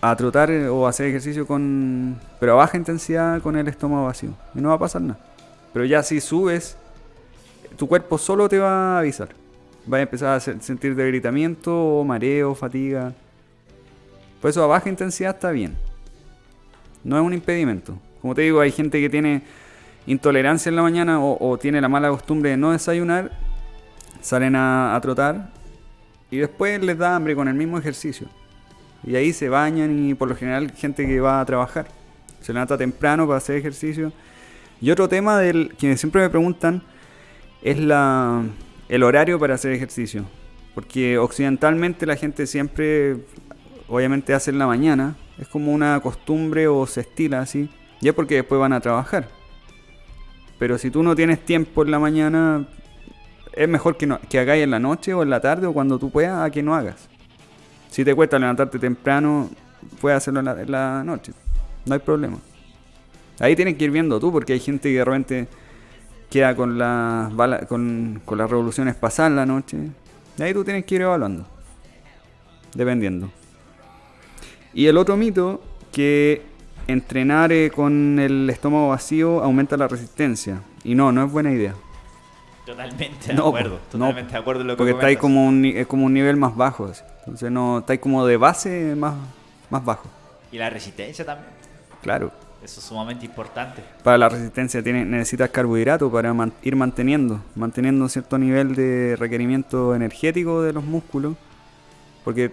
Speaker 2: a trotar eh, o hacer ejercicio con pero a baja intensidad con el estómago vacío y no va a pasar nada. Pero ya si subes, tu cuerpo solo te va a avisar. Va a empezar a se- sentir debilitamiento mareo, fatiga. Por eso a baja intensidad está bien. No es un impedimento. Como te digo, hay gente que tiene intolerancia en la mañana o, tiene la mala costumbre de no desayunar, salen a, a trotar y después les da hambre con el mismo ejercicio. Y ahí se bañan y por lo general gente que va a trabajar. Se levanta temprano para hacer ejercicio. Y otro tema del que siempre me preguntan es la, el horario para hacer ejercicio. Porque occidentalmente la gente siempre, obviamente, hace en la mañana. Es como una costumbre o se estila así. Ya porque después van a trabajar. Pero si tú no tienes tiempo en la mañana, es mejor que, no, que hagáis en la noche o en la tarde o cuando tú puedas a que no hagas. Si te cuesta levantarte temprano, puedes hacerlo en la, noche. No hay problema. Ahí tienes que ir viendo tú, porque hay gente que de repente queda con las con, con las revoluciones pasadas la noche. Y ahí tú tienes que ir evaluando. Dependiendo. Y el otro mito, que entrenar eh, con el estómago vacío aumenta la resistencia. Y no, no es buena idea.
Speaker 1: totalmente de
Speaker 2: No,
Speaker 1: acuerdo.
Speaker 2: po, no,
Speaker 1: Totalmente de acuerdo en lo que
Speaker 2: Porque estáis como un, es como un nivel más bajo. así. Entonces no estáis como de base más, más bajo.
Speaker 1: Y la resistencia también.
Speaker 2: Claro.
Speaker 1: Eso es sumamente importante.
Speaker 2: Para la resistencia tiene, necesitas carbohidratos para man- ir manteniendo, manteniendo un cierto nivel de requerimiento energético de los músculos. Porque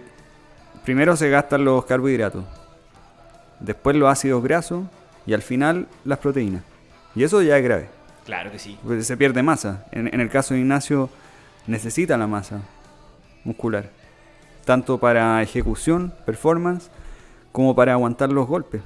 Speaker 2: primero se gastan los carbohidratos, después los ácidos grasos y al final las proteínas. Y eso ya es grave,
Speaker 1: Claro que sí.
Speaker 2: porque se pierde masa. En, en el caso de Ignacio necesita la masa muscular, tanto para ejecución, performance, como para aguantar los golpes.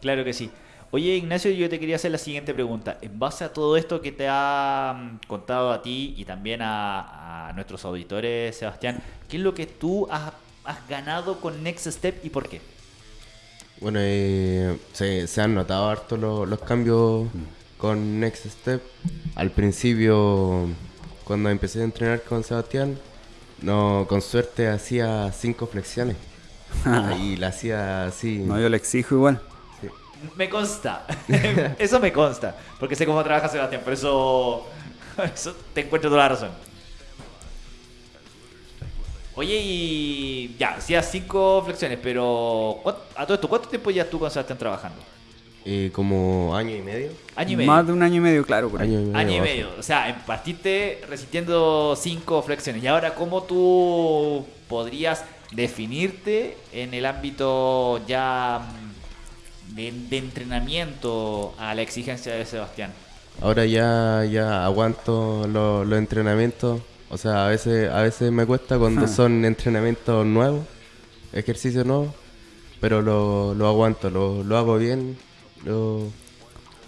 Speaker 1: Claro que sí. Oye, Ignacio, yo te quería hacer la siguiente pregunta. En base a todo esto que te ha mm, contado a ti y también a, a nuestros auditores, Sebastián, ¿qué es lo que tú has, has ganado con Next Step y por qué?
Speaker 3: Bueno, eh, se, se han notado harto lo- los cambios con Next Step. Al principio, cuando empecé a entrenar con Sebastián, no, con suerte hacía cinco flexiones. [laughs] y la hacía así.
Speaker 2: No, yo le exijo igual.
Speaker 3: sí.
Speaker 1: Me consta. [laughs] eso me consta. Porque sé cómo trabaja Sebastián. Por eso, [laughs] eso te encuentro toda la razón. Oye, y ya, hacías cinco flexiones, pero ¿cuánto- a todo esto, ¿cuánto tiempo ya tú con Sebastián trabajando?
Speaker 3: Eh, como año y medio.
Speaker 1: Año y medio.
Speaker 2: Más de un año y medio, claro. por.
Speaker 3: Año y medio.
Speaker 1: Año y medio. O sea, partiste resistiendo cinco flexiones. Y ahora, ¿cómo tú podrías definirte en el ámbito ya mm, de, de entrenamiento a la exigencia de Sebastián?
Speaker 3: Ahora ya, ya aguanto lo- los entrenamientos. O sea, a veces, a veces me cuesta cuando
Speaker 2: Ah.
Speaker 3: son entrenamientos nuevos, ejercicios nuevos, pero lo, lo aguanto, lo, lo hago bien, lo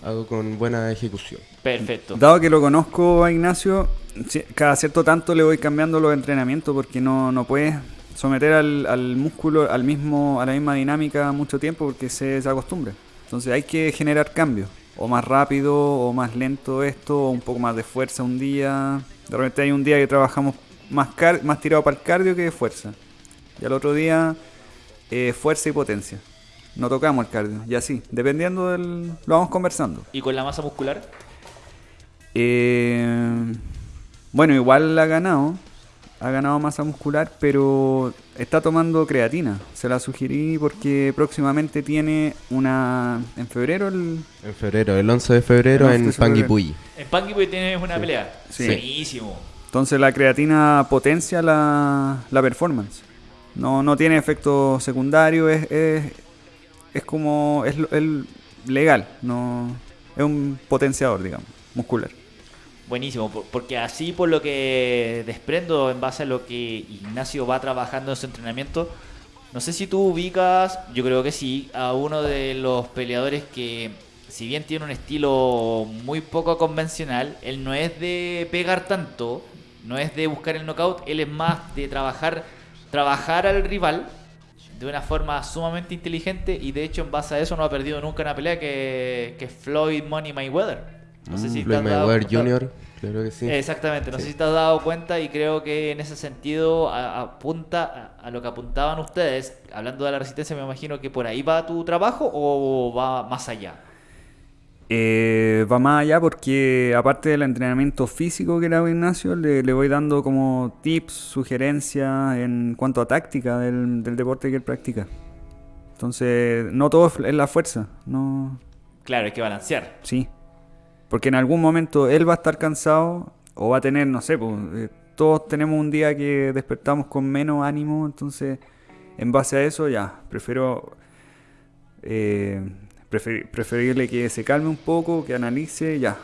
Speaker 3: hago con buena ejecución.
Speaker 1: Perfecto.
Speaker 2: Dado que lo conozco a Ignacio, ci- cada cierto tanto le voy cambiando los entrenamientos porque no, no puedes someter al, al músculo al mismo, a la misma dinámica mucho tiempo porque se, se acostumbra. Entonces hay que generar cambios. O más rápido, o más lento esto, o un poco más de fuerza un día. De repente hay un día que trabajamos más, car- más tirado para el cardio que de fuerza. Y al otro día eh, fuerza y potencia. No tocamos el cardio, y así, dependiendo del... Lo vamos conversando.
Speaker 1: ¿Y con la masa muscular?
Speaker 2: Eh, bueno, igual ha ganado. Ha ganado masa muscular, pero está tomando creatina. Se la sugerí porque próximamente tiene una. En febrero el.
Speaker 3: En febrero, el 11 de febrero
Speaker 2: El 11
Speaker 3: en. Panguipulli.
Speaker 1: En Panguipulli tienes una pelea.
Speaker 2: Sí.
Speaker 1: Buenísimo.
Speaker 2: Entonces la creatina potencia la, la performance. No, no tiene efecto secundario, es, es, es como. Es, lo- es legal, no es un potenciador, digamos, muscular.
Speaker 1: Buenísimo, por- porque así por lo que desprendo en base a lo que Ignacio va trabajando en su entrenamiento, no sé si tú ubicas, yo creo que sí, a uno de los peleadores que si bien tiene un estilo muy poco convencional, él no es de pegar tanto, no es de buscar el knockout, él es más de trabajar, trabajar al rival de una forma sumamente inteligente y de hecho en base a eso no ha perdido nunca una pelea que, que Floyd Money Mayweather. No sé si te
Speaker 3: Floyd
Speaker 1: has dado
Speaker 3: Mayweather
Speaker 1: cuenta.
Speaker 3: Jr., claro que sí.
Speaker 1: Exactamente, no sé si te has dado cuenta y creo que en ese sentido a- apunta a, a lo que apuntaban ustedes, hablando de la resistencia, me imagino que por ahí va tu trabajo o va más allá.
Speaker 2: Eh, va más allá porque aparte del entrenamiento físico que le hago a Ignacio, le, le voy dando como tips, sugerencias en cuanto a táctica del, del deporte que él practica. Entonces, no todo es la fuerza, no,
Speaker 1: Claro, hay que balancear.
Speaker 2: sí. Porque en algún momento él va a estar cansado o va a tener, no sé, pues, eh, todos tenemos un día que despertamos con menos ánimo, entonces en base a eso ya, prefiero eh, prefer- preferirle que se calme un poco, que analice, ya,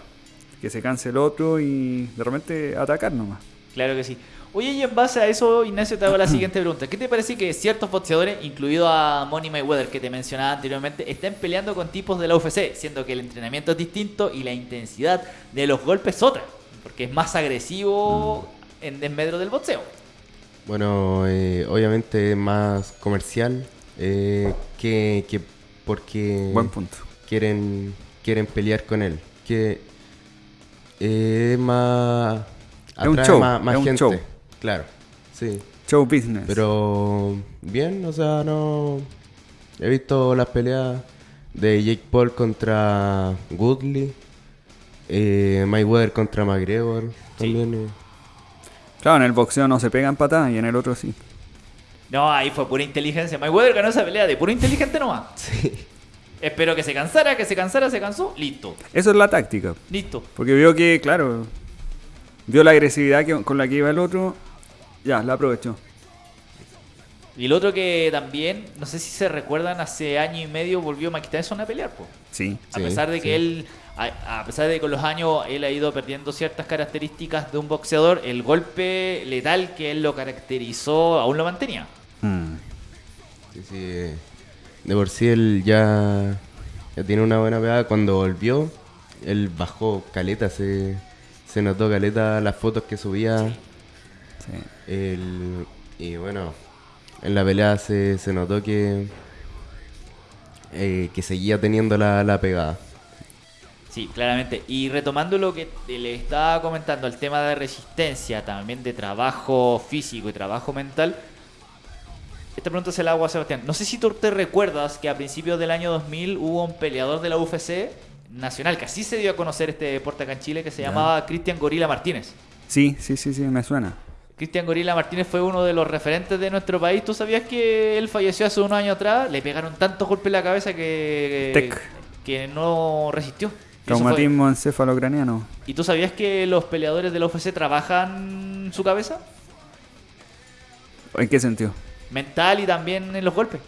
Speaker 2: que se canse el otro y de repente atacar nomás.
Speaker 1: Claro que sí. Oye, y en base a eso, Ignacio, te hago la siguiente pregunta. ¿Qué te parece que ciertos boxeadores, incluido a Money Mayweather, que te mencionaba anteriormente, estén peleando con tipos de la UFC, siendo que el entrenamiento es distinto y la intensidad de los golpes es otra? Porque es más agresivo en desmedro del boxeo.
Speaker 3: Bueno, eh, obviamente es más comercial eh, que, que porque
Speaker 2: Buen punto.
Speaker 3: quieren quieren pelear con él. Que eh, es más
Speaker 2: Es un
Speaker 3: atrae
Speaker 2: show,
Speaker 3: más, más
Speaker 2: es un
Speaker 3: gente.
Speaker 2: show.
Speaker 3: Claro, sí.
Speaker 2: Show business.
Speaker 3: Pero bien, o sea, no he visto las peleas de Jake Paul contra Woodley, eh, Mayweather contra McGregor también. eh.
Speaker 2: Claro, en el boxeo no se pegan patadas y en el otro sí.
Speaker 1: No, ahí fue pura inteligencia. Mayweather ganó esa pelea de puro inteligente nomás. [laughs]
Speaker 3: Sí.
Speaker 1: Espero que se cansara, que se cansara, se cansó. Listo.
Speaker 2: Eso es la táctica.
Speaker 1: Listo.
Speaker 2: Porque vio que, claro, vio la agresividad que- con la que iba el otro. Ya, la aprovechó.
Speaker 1: Y el otro que también, no sé si se recuerdan, hace año y medio volvió Mike Tyson a pelear, po.
Speaker 2: Sí.
Speaker 1: A
Speaker 3: Sí,
Speaker 1: pesar de que
Speaker 3: sí.
Speaker 1: él, a, a pesar de que con los años él ha ido perdiendo ciertas características de un boxeador, el golpe letal que él lo caracterizó aún lo mantenía.
Speaker 2: Mm.
Speaker 3: Sí, sí. eh, De por sí él ya, ya tiene una buena pegada. Cuando volvió, él bajó caleta, se, se notó caleta las fotos que subía.
Speaker 2: Sí.
Speaker 3: El- y bueno, en la pelea se, se notó que, eh, que seguía teniendo la, la pegada.
Speaker 1: Sí, claramente. Y retomando lo que le estaba comentando, el tema de resistencia, también de trabajo físico y trabajo mental. Esta pregunta se la hago a Sebastián. No sé si tú te recuerdas que a principios del año 2000 hubo un peleador de la UFC nacional, que así se dio a conocer este deporte acá en Chile, que se
Speaker 2: Ya.
Speaker 1: llamaba Cristian Gorila Martínez.
Speaker 2: sí, sí, sí, sí, me suena.
Speaker 1: Cristian Gorila Martínez fue uno de los referentes de nuestro país. ¿Tú sabías que él falleció hace unos años atrás? Le pegaron tantos golpes en la cabeza que,
Speaker 2: Tec.
Speaker 1: que no resistió.
Speaker 2: Traumatismo encefalocraniano.
Speaker 1: ¿Y tú sabías que los peleadores de la UFC trabajan su cabeza?
Speaker 2: ¿En qué sentido?
Speaker 1: Mental y también en los golpes.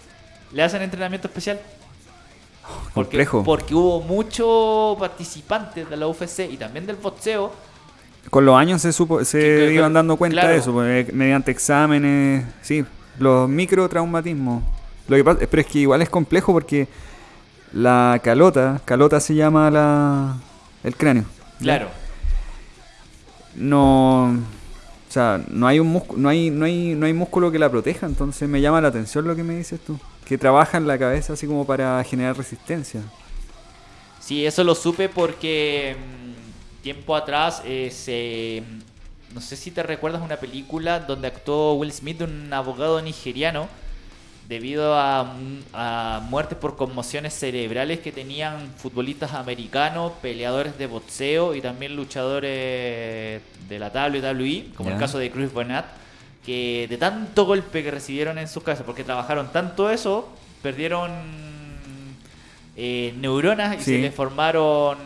Speaker 1: Le hacen entrenamiento especial. Porque,
Speaker 2: Complejo.
Speaker 1: porque hubo muchos participantes de la UFC y también del boxeo.
Speaker 2: Con los años se supo, se
Speaker 1: Que-
Speaker 2: iban dando cuenta
Speaker 1: claro.
Speaker 2: de eso, pues, mediante exámenes, sí, los microtraumatismos. Lo que pasa, pero es que igual es complejo porque la calota, calota se llama la el cráneo.
Speaker 1: Claro.
Speaker 2: No, o sea, no hay un músculo, no hay, no hay, no hay músculo que la proteja, entonces me llama la atención lo que me dices tú, que trabaja en la cabeza así como para generar resistencia.
Speaker 1: Sí, eso lo supe porque tiempo atrás eh, se... No sé si te recuerdas una película donde actuó Will Smith, un abogado nigeriano, debido a, a muertes por conmociones cerebrales que tenían futbolistas americanos, peleadores de boxeo y también luchadores de la WWE, como el caso de Chris Bernat, que de tanto golpe que recibieron en sus casas, porque trabajaron tanto eso, perdieron eh, neuronas y
Speaker 2: Sí.
Speaker 1: se les formaron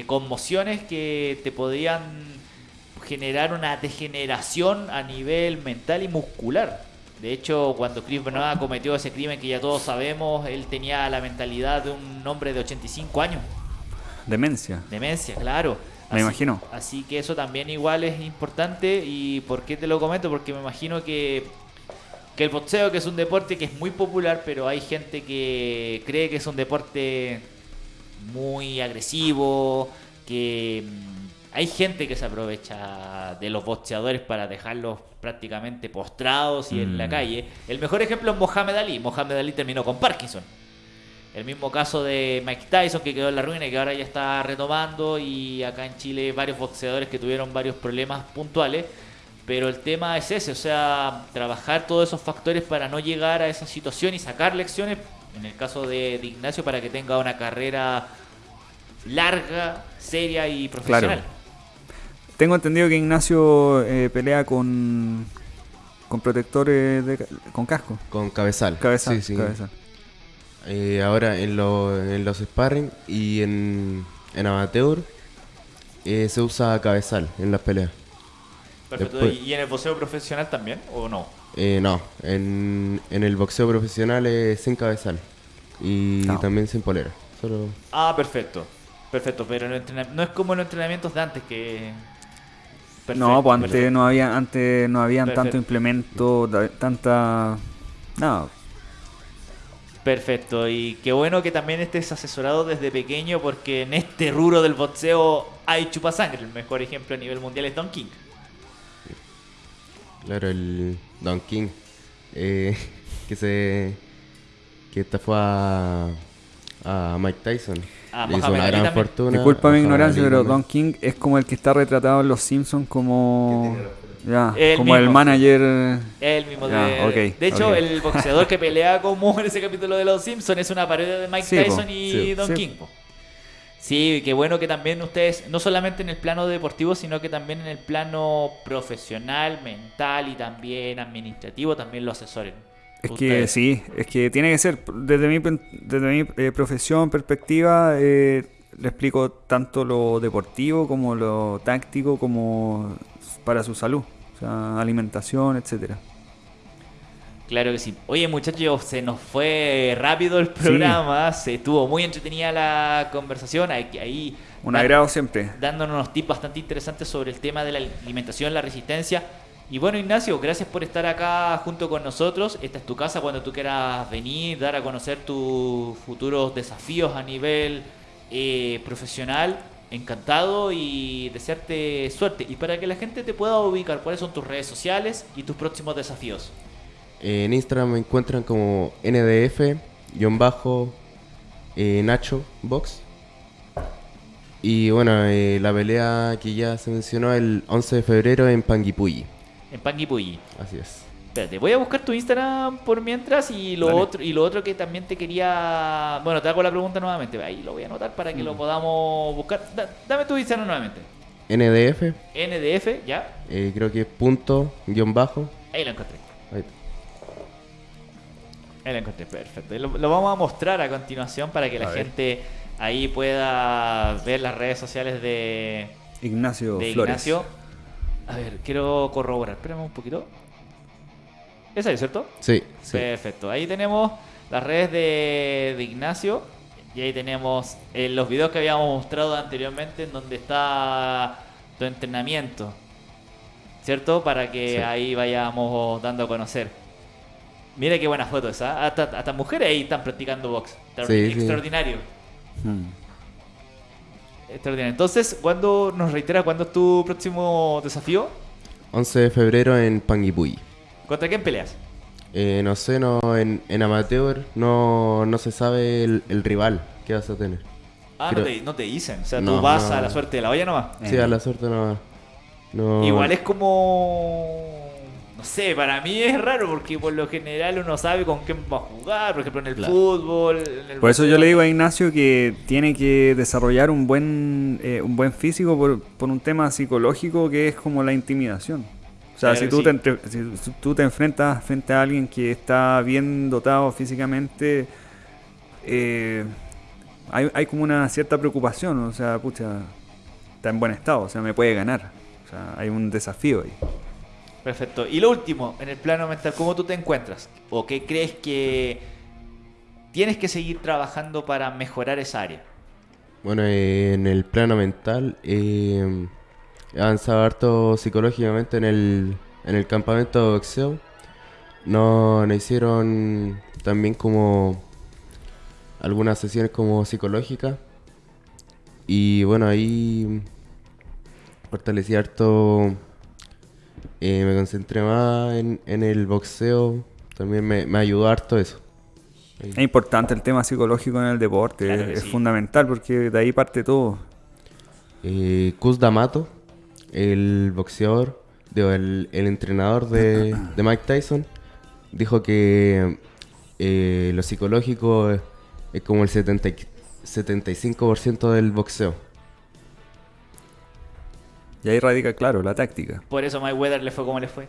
Speaker 1: eh, conmociones que te podían generar una degeneración a nivel mental y muscular. De hecho, cuando Chris Benoit cometió ese crimen que ya todos sabemos, él tenía la mentalidad de un hombre de 85 años.
Speaker 2: Demencia.
Speaker 1: Demencia, claro.
Speaker 2: Me imagino.
Speaker 1: Así que eso también igual es importante. ¿Y por qué te lo comento? Porque me imagino que, que el boxeo, que es un deporte que es muy popular, pero hay gente que cree que es un deporte muy agresivo, que mm, hay gente que se aprovecha de los boxeadores para dejarlos prácticamente postrados y en la
Speaker 2: Mm.
Speaker 1: calle. El mejor ejemplo es Mohamed Ali. Mohamed Ali terminó con Parkinson. El mismo caso de Mike Tyson que quedó en la ruina y que ahora ya está retomando y acá en Chile varios boxeadores que tuvieron varios problemas puntuales. Pero el tema es ese, o sea, trabajar todos esos factores para no llegar a esa situación y sacar lecciones, en el caso de, de Ignacio, para que tenga una carrera larga, seria y profesional.
Speaker 2: Tengo entendido que Ignacio eh, pelea con con protectores de con casco.
Speaker 3: Con cabezal.
Speaker 2: Cabezal,
Speaker 3: Sí, sí.
Speaker 2: cabezal.
Speaker 3: Eh, ahora en, lo- en los sparring y en, en amateur eh, se usa cabezal en las peleas.
Speaker 1: Perfecto.
Speaker 3: Después-
Speaker 1: ¿Y en el boxeo profesional también o no?
Speaker 3: Eh, no, en, en el boxeo profesional es sin cabezal y
Speaker 2: No.
Speaker 3: también sin polera. Solo
Speaker 1: Ah, perfecto. Perfecto, pero no es como los entrenamientos de antes que... Perfecto,
Speaker 2: no, pues antes
Speaker 1: perfecto.
Speaker 2: no había antes no habían
Speaker 1: Perfecto.
Speaker 2: tanto implemento, tanta no,
Speaker 1: Perfecto, y qué bueno que también estés asesorado desde pequeño porque en este rubro del boxeo hay chupasangre. El mejor ejemplo a nivel mundial es Don King.
Speaker 3: Claro, el Don King. eh, [laughs] que se. que esta fue a. a Mike Tyson.
Speaker 1: A
Speaker 3: Le hizo una gran
Speaker 1: también.
Speaker 3: fortuna.
Speaker 2: disculpa mi ignorancia, pero. Don King es como el que está retratado en Los Simpsons como ya,
Speaker 1: El
Speaker 2: como el
Speaker 1: mismo.
Speaker 2: manager
Speaker 1: El mismo
Speaker 2: Ya,
Speaker 1: de... de hecho, el boxeador que pelea como en ese capítulo de Los Simpsons es una parodia de Mike
Speaker 2: Sí, po,
Speaker 1: Tyson y
Speaker 3: sí,
Speaker 1: Don
Speaker 2: sí.
Speaker 1: King. po. Sí, qué bueno que también ustedes, no solamente en el plano deportivo, sino que también en el plano profesional, mental y también administrativo, también lo asesoren.
Speaker 2: Es que sí, es que tiene que ser, desde mi, desde mi eh, profesión, perspectiva, eh, le explico tanto lo deportivo como lo táctico, como para su salud, o sea, alimentación, etcétera.
Speaker 1: Claro que sí. Oye, muchachos, se nos fue rápido el programa. Se estuvo muy entretenida la conversación. Ahí, ahí
Speaker 2: Un agrado siempre.
Speaker 1: dándonos unos tips bastante interesantes sobre el tema de la alimentación, la resistencia. Y bueno, Ignacio, gracias por estar acá junto con nosotros. Esta es tu casa cuando tú quieras venir, dar a conocer tus futuros desafíos a nivel eh, profesional. Encantado y desearte suerte. Y para que la gente te pueda ubicar, ¿cuáles son tus redes sociales y tus próximos desafíos?
Speaker 3: En Instagram me encuentran como NDF-Nacho Box. Y bueno, eh, la pelea que ya se mencionó el 11 de febrero en Panguipulli.
Speaker 1: En Panguipulli.
Speaker 3: Así es.
Speaker 1: Espérate, voy a buscar tu Instagram por mientras y lo
Speaker 2: Dale.
Speaker 1: otro y lo otro que también te quería, bueno, te hago la pregunta nuevamente, ahí lo voy a anotar para que
Speaker 2: Mm.
Speaker 1: lo podamos buscar. Da- dame tu Instagram nuevamente.
Speaker 3: NDF,
Speaker 1: NDF, ya,
Speaker 3: eh, creo que es punto, guion bajo.
Speaker 1: ahí lo encontré.
Speaker 3: Ahí está.
Speaker 1: Ahí lo encontré, perfecto. Y Lo, lo vamos a mostrar a continuación para que la
Speaker 2: ver.
Speaker 1: gente ahí pueda ver las redes sociales de,
Speaker 2: Ignacio
Speaker 1: de
Speaker 2: Flores.
Speaker 1: Ignacio. A ver, quiero corroborar, espérame un poquito. Es, ¿cierto?
Speaker 3: Sí, sí.
Speaker 1: Perfecto. Ahí tenemos las redes de, de Ignacio. Y ahí tenemos eh, los videos que habíamos mostrado anteriormente en donde está tu entrenamiento. ¿Cierto? Para que
Speaker 3: Sí.
Speaker 1: ahí vayamos dando a conocer. Mira qué buena foto esa. Hasta, hasta mujeres ahí están practicando box.
Speaker 3: Sí.
Speaker 1: Extraordinario.
Speaker 2: Mm.
Speaker 1: Extraordinario. Entonces, ¿cuándo nos reitera cuándo es tu próximo desafío?
Speaker 3: 11 de febrero en Panguipulli.
Speaker 1: ¿Contra quién peleas?
Speaker 3: Eh, no sé, no, en, en amateur no, no se sabe el, el rival que vas a tener.
Speaker 1: Ah,
Speaker 3: Creo-
Speaker 1: no, te, no te dicen. O sea, tú vas a la suerte de la olla nomás.
Speaker 3: Sí, a la suerte no. no
Speaker 1: Igual es como. Sé, para mí es raro porque por lo general uno sabe con quién va a jugar, por ejemplo en el
Speaker 3: Claro.
Speaker 1: fútbol. en el
Speaker 2: Por eso yo le digo a Ignacio que tiene que desarrollar un buen, eh, un buen físico por, por un tema psicológico que es como la intimidación. O sea,
Speaker 1: Claro
Speaker 2: si tú,
Speaker 1: sí.
Speaker 2: te, entre- si si tú te enfrentas frente a alguien que está bien dotado físicamente, eh, hay, hay como una cierta preocupación. O sea, pucha, está en buen estado, o sea, me puede ganar. O sea, hay un desafío ahí.
Speaker 1: Perfecto. Y lo último, en el plano mental, ¿cómo tú te encuentras? ¿O qué crees que tienes que seguir trabajando para mejorar esa área?
Speaker 3: Bueno, eh, en el plano mental eh, he avanzado harto psicológicamente en el, en el campamento de boxeo. No, nos hicieron también como algunas sesiones como psicológicas. Y bueno, ahí fortalecí harto, me concentré más en, en el boxeo. También me, me ayudó harto eso. Ahí.
Speaker 2: Es importante el tema psicológico en el deporte,
Speaker 1: Claro
Speaker 2: es
Speaker 1: sí.
Speaker 2: fundamental porque de ahí parte todo.
Speaker 3: Eh, Kuz D'Amato, el boxeador, digo, el, el entrenador de, de Mike Tyson, dijo que eh, lo psicológico es, es como el 70 y- 75% del boxeo.
Speaker 2: Y ahí radica, claro, la táctica.
Speaker 1: Por eso a Mike Weather le fue como le fue.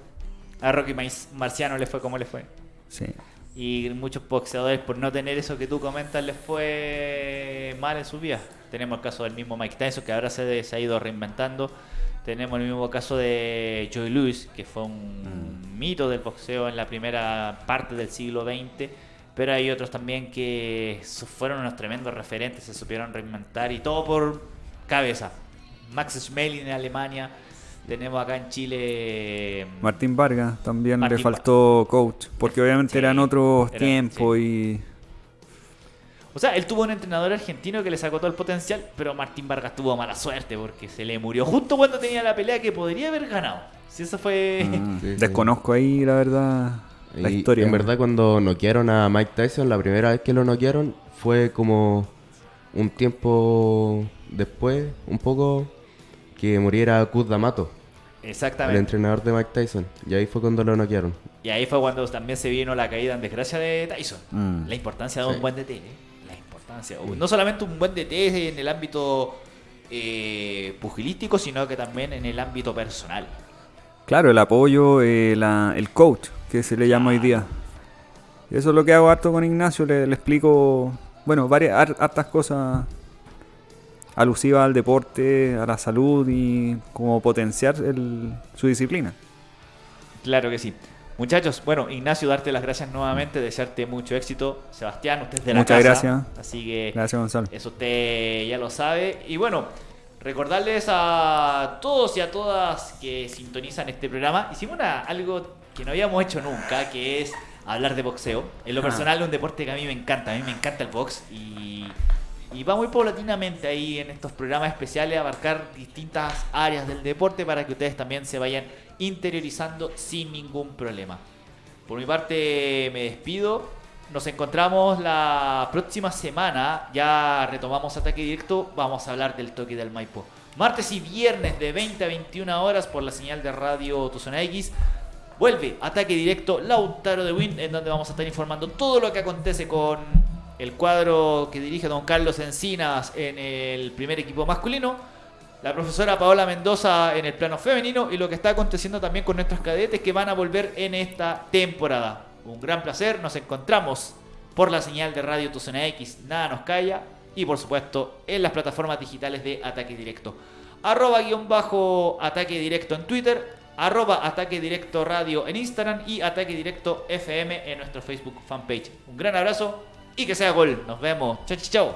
Speaker 1: A Rocky Marciano le fue como le fue.
Speaker 2: Sí.
Speaker 1: Y muchos boxeadores, por no tener eso que tú comentas, les fue mal en su vida. Tenemos el caso del mismo Mike Tyson, que ahora se, se ha ido reinventando. Tenemos el mismo caso de Joey Lewis, que fue un mito del boxeo en la primera parte del siglo XX. Pero hay otros también que fueron unos tremendos referentes, se supieron reinventar y todo por cabeza. Max Schmeling en Alemania. Tenemos acá en Chile.
Speaker 2: Martín Vargas también
Speaker 1: Martín
Speaker 2: le faltó coach, porque obviamente
Speaker 1: Sí,
Speaker 2: eran otros
Speaker 1: era-
Speaker 2: tiempos y
Speaker 1: O sea, él tuvo un entrenador argentino que le sacó todo el potencial, pero Martín Vargas tuvo mala suerte porque se le murió justo cuando tenía la pelea que podría haber ganado. Si eso fue. [laughs]
Speaker 3: Sí, sí.
Speaker 2: desconozco ahí la verdad la
Speaker 3: Y
Speaker 2: historia.
Speaker 3: En verdad, cuando noquearon a Mike Tyson, la primera vez que lo noquearon fue como un tiempo después, un poco, que muriera Kuz D'Amato, el
Speaker 1: Exactamente.
Speaker 3: entrenador de Mike Tyson. Y ahí fue cuando lo noquearon.
Speaker 1: Y ahí fue cuando también se vino la caída en desgracia de Tyson.
Speaker 2: Mm.
Speaker 1: La importancia de un buen DT. ¿eh? La importancia. No solamente un buen DT en el ámbito eh, pugilístico, sino que también en el ámbito personal.
Speaker 2: Claro, el apoyo, eh, la- el coach, que se le llama hoy día. Eso es lo que hago harto con Ignacio, le, le explico, bueno, varias har- hartas cosas alusivas al deporte, a la salud y cómo potenciar el- su disciplina.
Speaker 1: Claro que sí. Muchachos, bueno, Ignacio, darte las gracias nuevamente, desearte mucho éxito. Sebastián, usted es de la
Speaker 2: Muchas
Speaker 1: casa.
Speaker 2: gracias.
Speaker 1: Así que
Speaker 2: Gracias, Gonzalo.
Speaker 1: Eso usted ya lo sabe. Y bueno, recordarles a todos y a todas que sintonizan este programa. Hicimos una- algo que no habíamos hecho nunca, que es hablar de boxeo. En lo
Speaker 2: Ah.
Speaker 1: personal es un deporte que a mí me encanta. A mí me encanta el box. Y, y va muy paulatinamente ahí en estos programas especiales a abarcar distintas áreas del deporte para que ustedes también se vayan interiorizando sin ningún problema. Por mi parte me despido. Nos encontramos la próxima semana. Ya retomamos ataque directo. Vamos a hablar del toque del Maipo. Martes y viernes de 20 a 21 horas por la señal de radio Tu Zona X. Vuelve ataque directo Lautaro de Win, en donde vamos a estar informando todo lo que acontece con el cuadro que dirige don Carlos Encinas en el primer equipo masculino la profesora Paola Mendoza en el plano femenino y lo que está aconteciendo también con nuestros cadetes que van a volver en esta temporada. Un gran placer, nos encontramos por la señal de Radio Tu Zona X, nada nos calla y por supuesto en las plataformas digitales de Ataque Directo. Arroba guion bajo Ataque Directo en Twitter, arroba Ataque Directo Radio en Instagram y Ataque Directo FM en nuestro Facebook fanpage. Un gran abrazo y que sea gol. Nos vemos. Chau, chau.